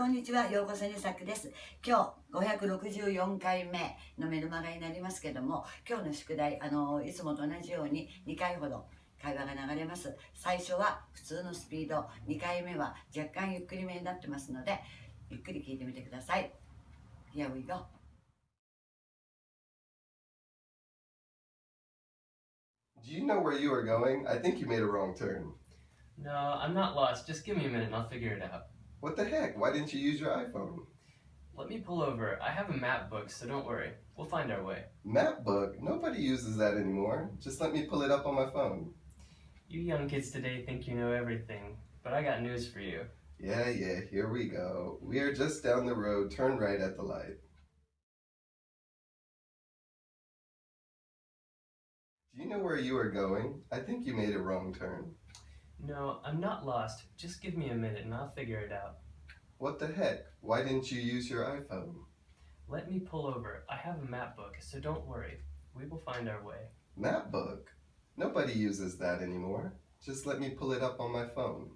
こんにちは。ようこそにさくです。今日564回目のメルマガになりますけども、今日の宿題、あの、いつもと同じように2回ほど会話が流れます。最初は普通のスピード、2回目は若干ゆっくりめになってますので、ゆっくり聞いてみてください。Here we go. Do you know where you are going? I think you made a wrong turn. No, I'm not lost. Just give me a minute and I'll figure it out. What the heck? Why didn't you use your iPhone? Let me pull over. I have a map book, so don't worry. We'll find our way. Map book? Nobody uses that anymore. Just let me pull it up on my phone. You young kids today think you know everything, but I got news for you. Yeah, yeah, here we go. We are just down the road. Turn right at the light. Do you know where you are going? I think you made a wrong turn. No, I'm not lost. Just give me a minute and I'll figure it out. What the heck? Why didn't you use your iPhone? Let me pull over. I have a map book, so don't worry. We will find our way. Map book? Nobody uses that anymore. Just let me pull it up on my phone.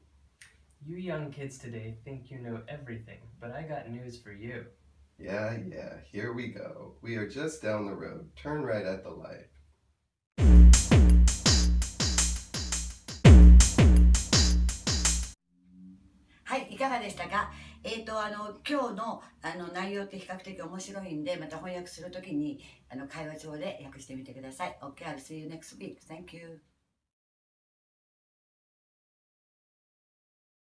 You young kids today think you know everything, but I got news for you. Yeah, yeah, here we go. We are just down the road. Turn right at the light. でしたかえっ、ー、と、あの、今日のあの内容って比較的面白いんで、また翻訳するときにあの会話帳で訳してみてください。OK, I'll see you next week. Thank you.